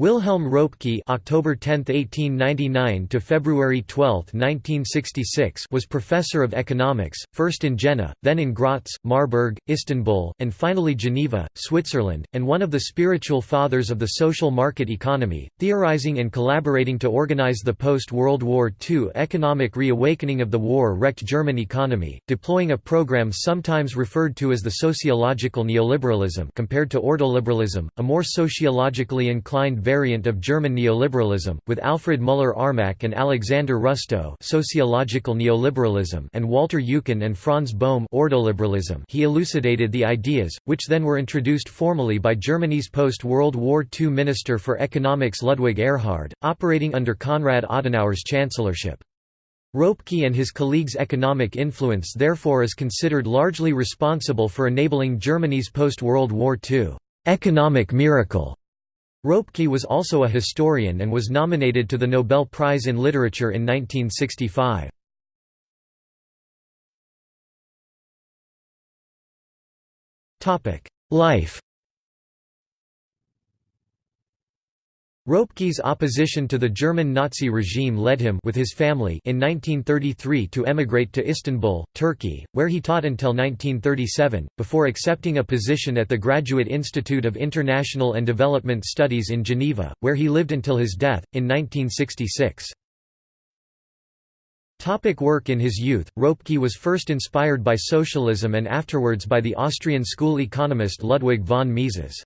Wilhelm Röpke (October 10, 1899 to February 12, 1966) was professor of economics, first in Jena, then in Graz, Marburg, Istanbul, and finally Geneva, Switzerland, and one of the spiritual fathers of the social market economy, theorizing and collaborating to organize the post-World War II economic reawakening of the war-wrecked German economy, deploying a program sometimes referred to as the sociological neoliberalism compared to ordoliberalism, a more sociologically inclined variant of German neoliberalism, with Alfred Müller-Armack and Alexander Rustow sociological neoliberalism and Walter Eucken and Franz Bohm ordoliberalism he elucidated the ideas, which then were introduced formally by Germany's post-World War II Minister for Economics Ludwig Erhard, operating under Konrad Adenauer's chancellorship. Röpke and his colleagues' economic influence therefore is considered largely responsible for enabling Germany's post-World War II economic miracle. Röpke was also a historian and was nominated to the Nobel Prize in Literature in 1965. Life Röpke's opposition to the German Nazi regime led him with his family in 1933 to emigrate to Istanbul, Turkey, where he taught until 1937, before accepting a position at the Graduate Institute of International and Development Studies in Geneva, where he lived until his death, in 1966. Topic work in his youth, Röpke was first inspired by socialism and afterwards by the Austrian school economist Ludwig von Mises.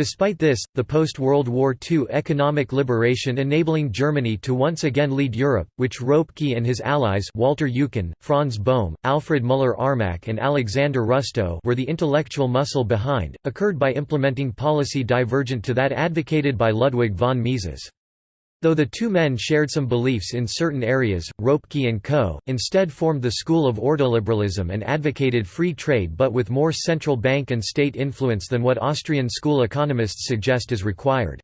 Despite this, the post-World War II economic liberation enabling Germany to once again lead Europe, which Röpke and his allies Walter Eucken, Franz Bohm, Alfred Müller-Armack and Alexander Rustow were the intellectual muscle behind, occurred by implementing policy divergent to that advocated by Ludwig von Mises. Though the two men shared some beliefs in certain areas, Röpke and Co. instead formed the school of ordoliberalism and advocated free trade but with more central bank and state influence than what Austrian school economists suggest is required.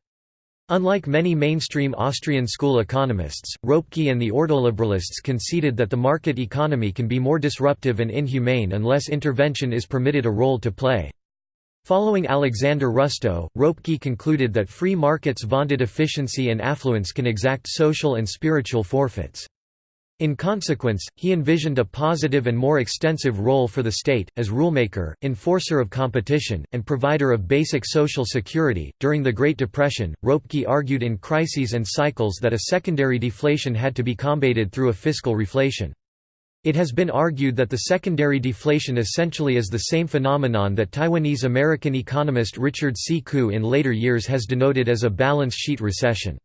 Unlike many mainstream Austrian school economists, Röpke and the ordoliberalists conceded that the market economy can be more disruptive and inhumane unless intervention is permitted a role to play. Following Alexander Rustow, Röpke concluded that free markets' vaunted efficiency and affluence can exact social and spiritual forfeits. In consequence, he envisioned a positive and more extensive role for the state, as rulemaker, enforcer of competition, and provider of basic social security. During the Great Depression, Röpke argued in crises and cycles that a secondary deflation had to be combated through a fiscal reflation. It has been argued that the secondary deflation essentially is the same phenomenon that Taiwanese-American economist Richard C. Koo in later years has denoted as a balance sheet recession.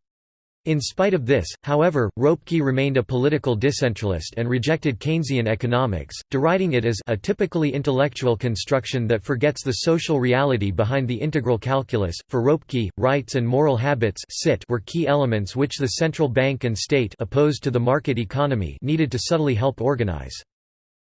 In spite of this, however, Röpke remained a political decentralist and rejected Keynesian economics, deriding it as a typically intellectual construction that forgets the social reality behind the integral calculus. For Röpke, rights and moral habits were key elements which the central bank and state opposed to the market economy needed to subtly help organize.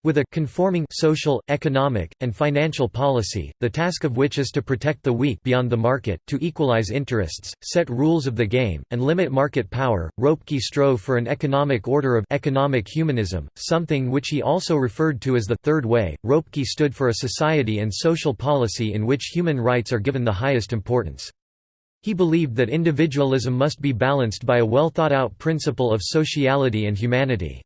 With a conforming social, economic, and financial policy, the task of which is to protect the weak beyond the market, to equalize interests, set rules of the game, and limit market power, Röpke strove for an economic order of economic humanism, something which he also referred to as the Third Way. Röpke stood for a society and social policy in which human rights are given the highest importance. He believed that individualism must be balanced by a well thought out principle of sociality and humanity.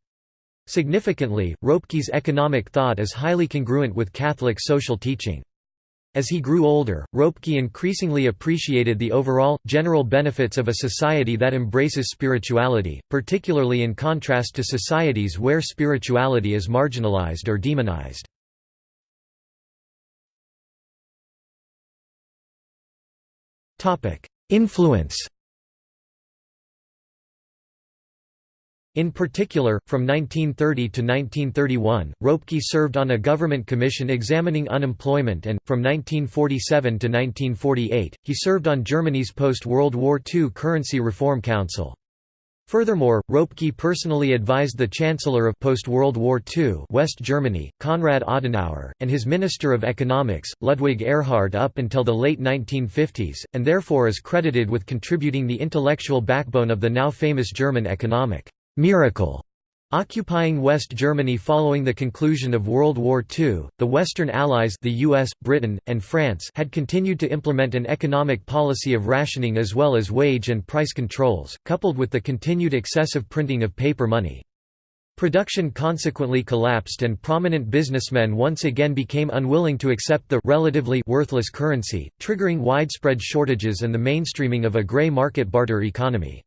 Significantly, Röpke's economic thought is highly congruent with Catholic social teaching. As he grew older, Röpke increasingly appreciated the overall, general benefits of a society that embraces spirituality, particularly in contrast to societies where spirituality is marginalized or demonized. Influence In particular, from 1930 to 1931, Röpke served on a government commission examining unemployment and, from 1947 to 1948, he served on Germany's post-World War II Currency Reform Council. Furthermore, Röpke personally advised the Chancellor of post-World War II West Germany, Konrad Adenauer, and his Minister of Economics, Ludwig Erhard up until the late 1950s, and therefore is credited with contributing the intellectual backbone of the now famous German economic miracle Occupying West Germany following the conclusion of World War II, the Western Allies the US, Britain, and France had continued to implement an economic policy of rationing as well as wage and price controls, coupled with the continued excessive printing of paper money. Production consequently collapsed and prominent businessmen once again became unwilling to accept the relatively worthless currency, triggering widespread shortages and the mainstreaming of a grey market barter economy.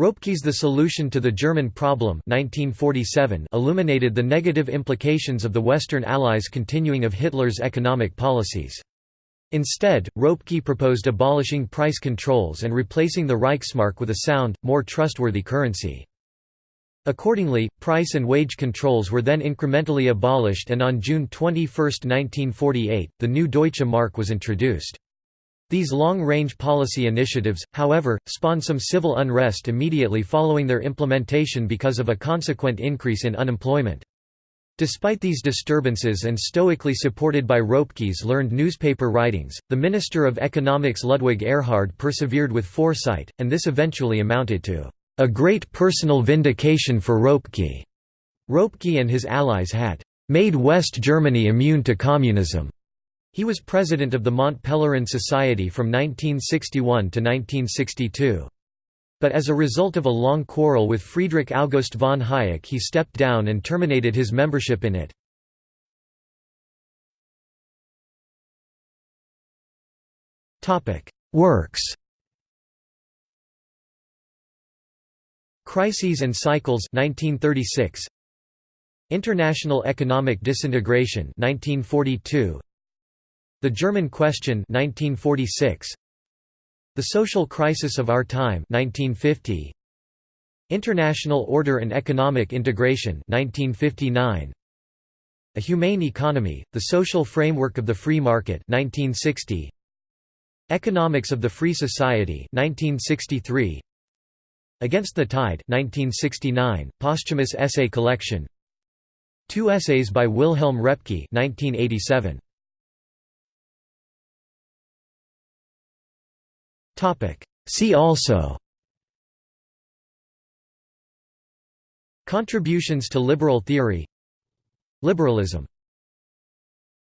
Ropke's The Solution to the German Problem 1947 illuminated the negative implications of the Western Allies' continuing of Hitler's economic policies. Instead, Ropke proposed abolishing price controls and replacing the Reichsmark with a sound, more trustworthy currency. Accordingly, price and wage controls were then incrementally abolished and on June 21, 1948, the new Deutsche Mark was introduced. These long-range policy initiatives, however, spawned some civil unrest immediately following their implementation because of a consequent increase in unemployment. Despite these disturbances and stoically supported by Ropke's learned newspaper writings, the Minister of Economics Ludwig Erhard persevered with foresight, and this eventually amounted to a great personal vindication for Ropke. Ropke and his allies had made West Germany immune to communism. He was president of the Mont Pelerin Society from 1961 to 1962. But as a result of a long quarrel with Friedrich August von Hayek he stepped down and terminated his membership in it. Works Crises and Cycles 1936 International Economic Disintegration 1942 the German Question 1946 The Social Crisis of Our Time 1950 International Order and Economic Integration 1959 A Humane Economy The Social Framework of the Free Market 1960 Economics of the Free Society 1963 Against the Tide 1969 posthumous essay collection. Two essays by Wilhelm Röpke 1987 See also. Contributions to liberal theory. Liberalism